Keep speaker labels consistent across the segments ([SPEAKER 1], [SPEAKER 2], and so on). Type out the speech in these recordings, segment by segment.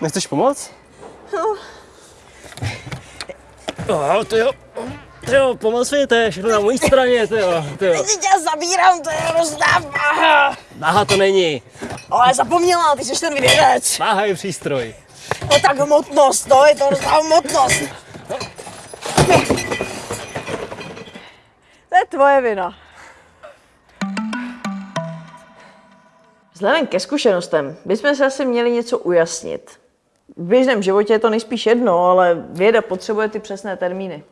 [SPEAKER 1] Nechceš pomoct? No. Oh, ty jo. Ty jo, pomoc mi, to je všechno na mojí straně, ty jo, ty jo.
[SPEAKER 2] Teď tě zabírám, to je hrozná váha.
[SPEAKER 1] Váha to není.
[SPEAKER 2] Ale zapomněla, ty jsi ten vědec.
[SPEAKER 1] Váha je přístroj.
[SPEAKER 2] No tak hmotnost, no, je to hrozná hmotnost. To je tvoje vina. Vzhledem ke zkušenostem bychom se asi měli něco ujasnit. V běžném životě je to nejspíš jedno, ale věda potřebuje ty přesné termíny.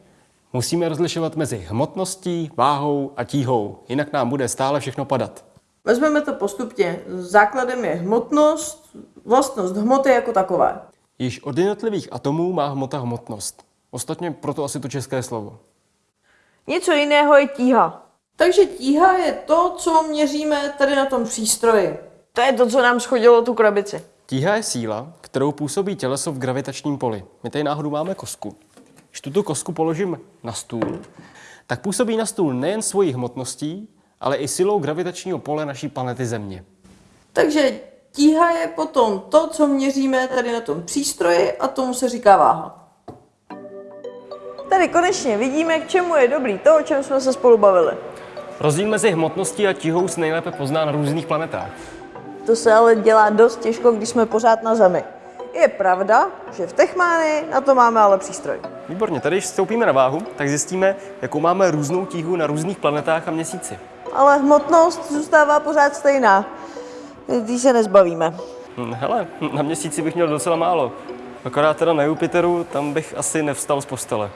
[SPEAKER 1] Musíme rozlišovat mezi hmotností, váhou a tíhou, jinak nám bude stále všechno padat.
[SPEAKER 2] Vezmeme to postupně. Základem je hmotnost, vlastnost hmoty jako takové.
[SPEAKER 1] Již od jednotlivých atomů má hmota hmotnost. Ostatně proto asi to české slovo.
[SPEAKER 2] Něco jiného je tíha. Takže tíha je to, co měříme tady na tom přístroji. To je to, co nám schodilo tu krabici.
[SPEAKER 1] Tíha je síla, kterou působí těleso v gravitačním poli. My tady náhodou máme kosku. Když tuto kosku položím na stůl, tak působí na stůl nejen svojí hmotností, ale i silou gravitačního pole naší planety Země.
[SPEAKER 2] Takže tíha je potom to, co měříme tady na tom přístroji a tomu se říká váha. Tady konečně vidíme, k čemu je dobrý to, o čem jsme se spolu bavili.
[SPEAKER 1] Rozdíl mezi hmotností a tíhou se nejlépe pozná na různých planetách.
[SPEAKER 2] To se ale dělá dost těžko, když jsme pořád na Zemi. Je pravda, že v Techmány na to máme ale přístroj.
[SPEAKER 1] Výborně, tady když vstoupíme na váhu, tak zjistíme, jakou máme různou tíhu na různých planetách a měsíci.
[SPEAKER 2] Ale hmotnost zůstává pořád stejná. Když se nezbavíme.
[SPEAKER 1] Hm, Hele, na měsíci bych měl docela málo. Akorát teda na Jupiteru, tam bych asi nevstal z postele.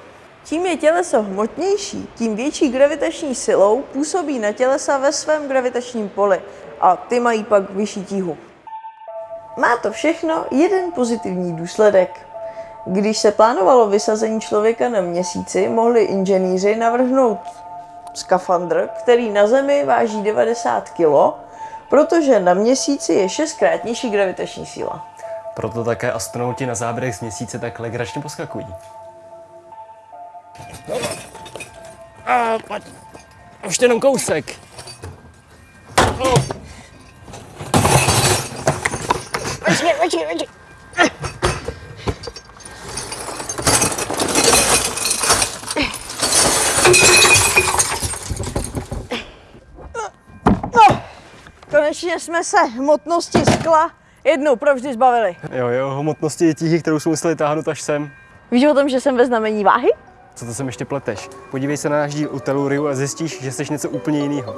[SPEAKER 2] Čím je těleso hmotnější, tím větší gravitační silou působí na tělesa ve svém gravitačním poli a ty mají pak vyšší tíhu. Má to všechno jeden pozitivní důsledek. Když se plánovalo vysazení člověka na měsíci, mohli inženýři navrhnout skafandr, který na Zemi váží 90 kg, protože na měsíci je šestkrát nižší gravitační síla.
[SPEAKER 1] Proto také astronauti na záběrech z měsíce tak legračně poskakují. A, pojď. Už jenom kousek.
[SPEAKER 2] Počkej, počkej, počkej. No, konečně jsme se hmotnosti skla jednou provždy zbavili.
[SPEAKER 1] Jo, jo, hmotnosti je tíhy, kterou jsme museli táhnout až sem.
[SPEAKER 2] Víš o tom, že jsem ve znamení váhy?
[SPEAKER 1] Co to sem ještě pleteš? Podívej se na náš díl u Telluriu a zjistíš, že jsi něco úplně jiného.